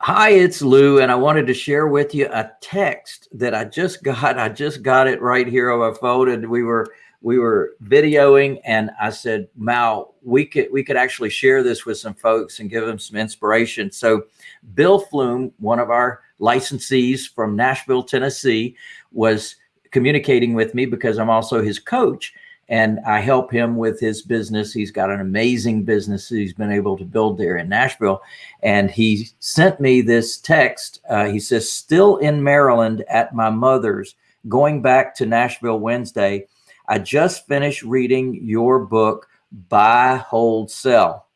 Hi, it's Lou, and I wanted to share with you a text that I just got. I just got it right here on my phone, and we were we were videoing, and I said, "Mal, we could we could actually share this with some folks and give them some inspiration." So, Bill Flume, one of our licensees from Nashville, Tennessee, was communicating with me because I'm also his coach and I help him with his business. He's got an amazing business he's been able to build there in Nashville. And he sent me this text. Uh, he says, still in Maryland at my mother's, going back to Nashville Wednesday. I just finished reading your book, Buy, Hold, Sell.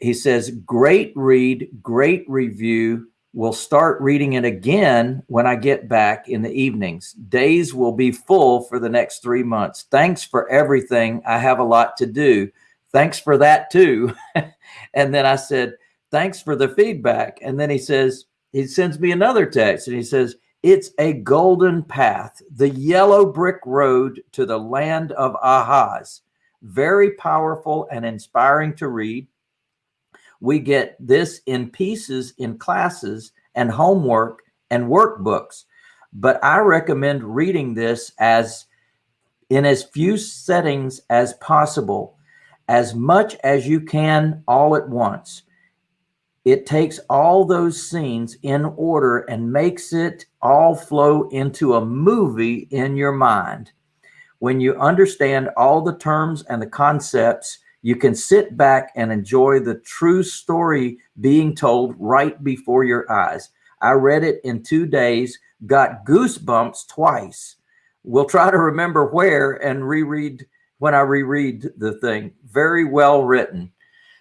He says, great read, great review will start reading it again when I get back in the evenings. Days will be full for the next three months. Thanks for everything. I have a lot to do. Thanks for that too. and then I said, thanks for the feedback. And then he says, he sends me another text and he says, it's a golden path, the yellow brick road to the land of ahas. Very powerful and inspiring to read we get this in pieces in classes and homework and workbooks. But I recommend reading this as in as few settings as possible, as much as you can all at once. It takes all those scenes in order and makes it all flow into a movie in your mind. When you understand all the terms and the concepts, you can sit back and enjoy the true story being told right before your eyes. I read it in two days, got goosebumps twice. We'll try to remember where and reread when I reread the thing. Very well written.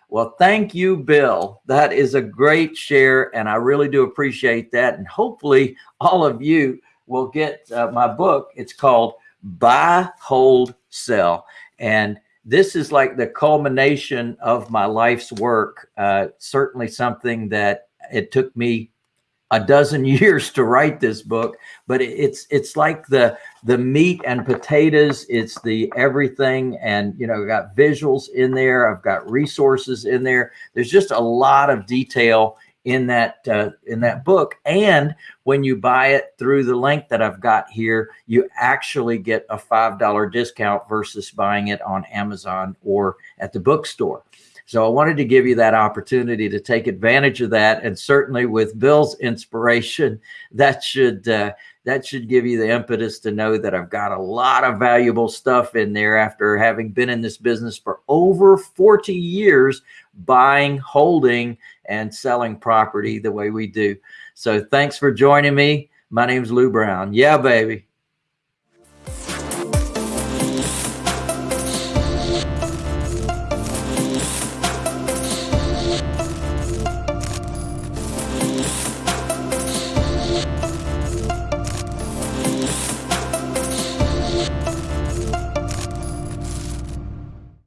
Well, thank you, Bill. That is a great share, and I really do appreciate that. And hopefully all of you will get uh, my book. It's called Buy, Hold, Sell. And this is like the culmination of my life's work. Uh, certainly something that it took me a dozen years to write this book, but it's it's like the the meat and potatoes. It's the everything, and you know, got visuals in there. I've got resources in there. There's just a lot of detail in that uh, in that book. And when you buy it through the link that I've got here, you actually get a $5 discount versus buying it on Amazon or at the bookstore. So I wanted to give you that opportunity to take advantage of that. And certainly with Bill's inspiration, that should uh, that should give you the impetus to know that I've got a lot of valuable stuff in there after having been in this business for over 40 years, buying, holding, and selling property the way we do. So thanks for joining me. My name's Lou Brown. Yeah, baby.